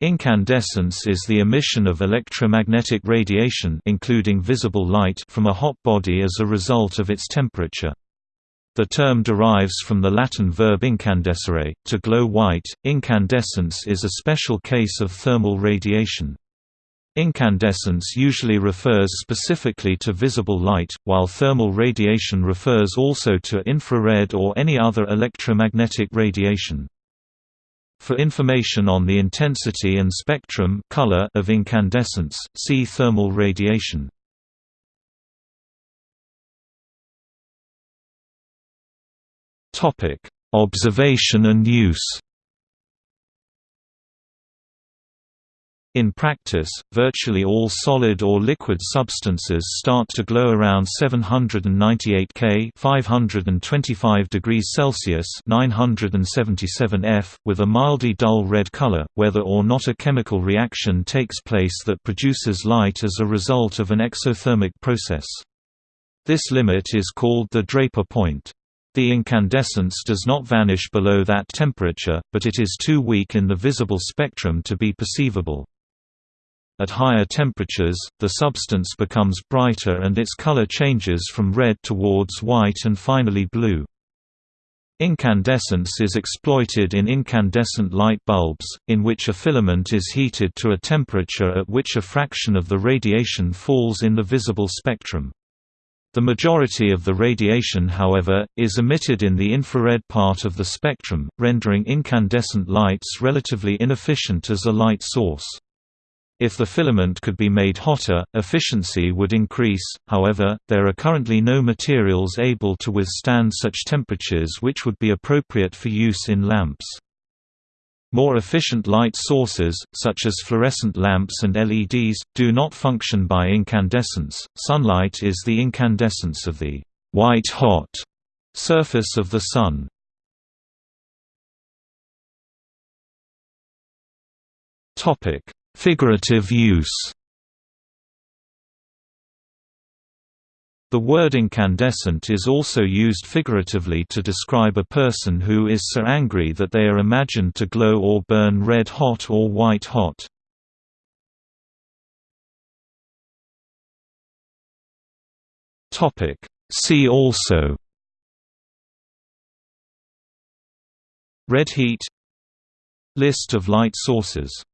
Incandescence is the emission of electromagnetic radiation including visible light from a hot body as a result of its temperature. The term derives from the Latin verb incandescere, to glow white. Incandescence is a special case of thermal radiation. Incandescence usually refers specifically to visible light, while thermal radiation refers also to infrared or any other electromagnetic radiation. For information on the intensity and spectrum color of incandescence, see thermal radiation. Topic: Observation and use. In practice, virtually all solid or liquid substances start to glow around 798 K 525 degrees Celsius 977 F, with a mildly dull red color, whether or not a chemical reaction takes place that produces light as a result of an exothermic process. This limit is called the Draper point. The incandescence does not vanish below that temperature, but it is too weak in the visible spectrum to be perceivable. At higher temperatures, the substance becomes brighter and its color changes from red towards white and finally blue. Incandescence is exploited in incandescent light bulbs, in which a filament is heated to a temperature at which a fraction of the radiation falls in the visible spectrum. The majority of the radiation however, is emitted in the infrared part of the spectrum, rendering incandescent lights relatively inefficient as a light source. If the filament could be made hotter, efficiency would increase, however, there are currently no materials able to withstand such temperatures which would be appropriate for use in lamps. More efficient light sources, such as fluorescent lamps and LEDs, do not function by incandescence. Sunlight is the incandescence of the white-hot surface of the Sun. Topic: Figurative use The word incandescent is also used figuratively to describe a person who is so angry that they are imagined to glow or burn red hot or white hot. See also Red heat List of light sources